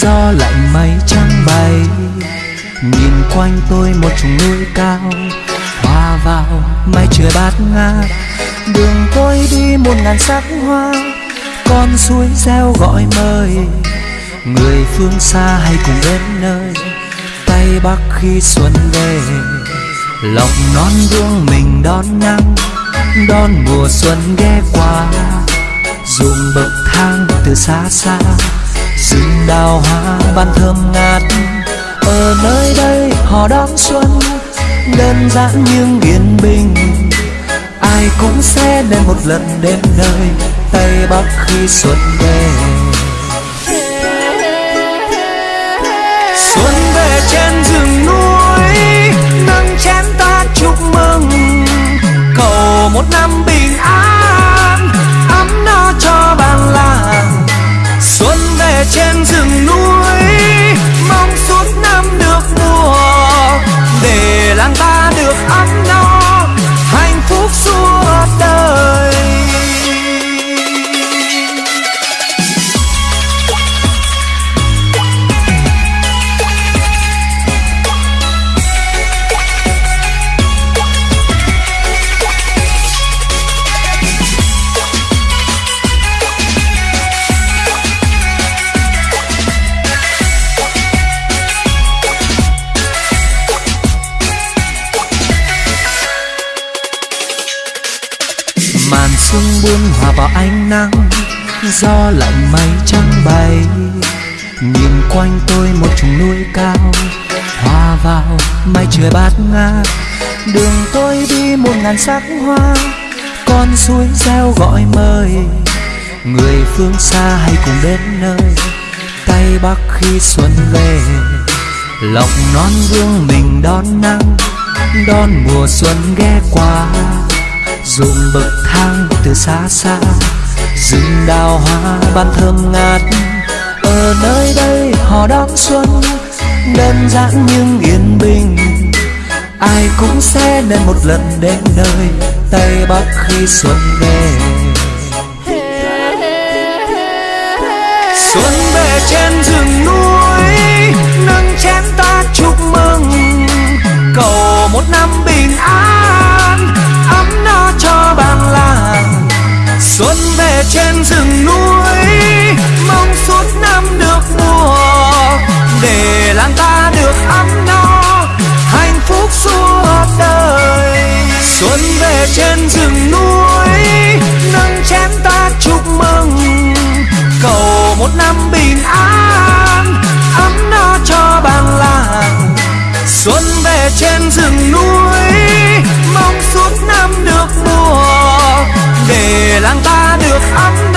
gió lạnh mây trắng bay. Nhìn quanh tôi một chùm núi cao hòa vào, mây trời bát ngát. Đường tôi đi một ngàn sắc hoa, con suối reo gọi mời. Người phương xa hay cùng đến nơi, tây bắc khi xuân về. Lòng non gương mình đón nắng đón mùa xuân ghé qua. Dùng bậc thang từ xa xa rừng đào hoa ban thơm ngát. Ở nơi đây họ đón xuân, đơn giản nhưng yên bình. Ai cũng sẽ đến một lần đến nơi tây bắc khi xuân về. Sương buông hòa vào ánh nắng, gió lạnh mây trắng bay. Nhìn quanh tôi một chùm núi cao, hòa vào mây trời bát ngát. Đường tôi đi một ngàn sắc hoa, con suối reo gọi mời. Người phương xa hay cùng đến nơi, tay bắc khi xuân về. Lọc non vương mình đón nắng, đón mùa xuân ghé qua ruộng bậc thang từ xa xa, rừng đào hoa ban thơm ngát. Ở nơi đây họ đón xuân, đơn giản nhưng yên bình. Ai cũng sẽ nên một lần đến nơi, tây bắc khi xuân về. Xuân về trên rừng núi về trên rừng núi, nâng chén ta chúc mừng. Cầu một năm bình an, ấm no cho bản làng. Xuân về trên rừng núi, mong suốt năm được mùa. Để làng ta được ấm